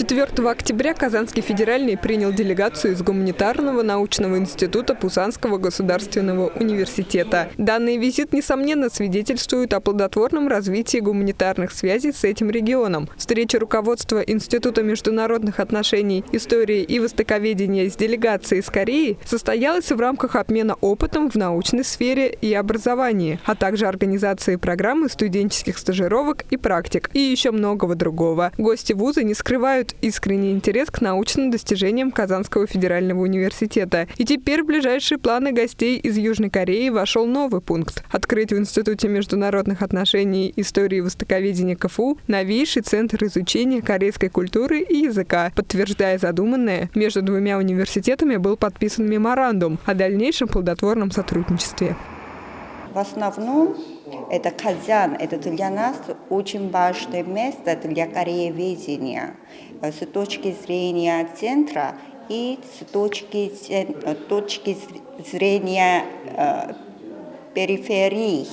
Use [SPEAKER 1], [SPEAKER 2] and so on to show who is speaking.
[SPEAKER 1] 4 октября Казанский федеральный принял делегацию из Гуманитарного научного института Пусанского государственного университета. Данный визит, несомненно, свидетельствует о плодотворном развитии гуманитарных связей с этим регионом. Встреча руководства Института международных отношений, истории и востоковедения с делегацией из Кореи состоялась в рамках обмена опытом в научной сфере и образовании, а также организации программы студенческих стажировок и практик, и еще многого другого. Гости вуза не скрывают искренний интерес к научным достижениям Казанского федерального университета. И теперь в ближайшие планы гостей из Южной Кореи вошел новый пункт – открыть в Институте международных отношений истории востоковедения КФУ новейший центр изучения корейской культуры и языка. Подтверждая задуманное, между двумя университетами был подписан меморандум о дальнейшем плодотворном сотрудничестве.
[SPEAKER 2] В основном это Казан, это для нас очень важное место для корееведения э, с точки зрения центра и с точки, точки зрения э, периферии.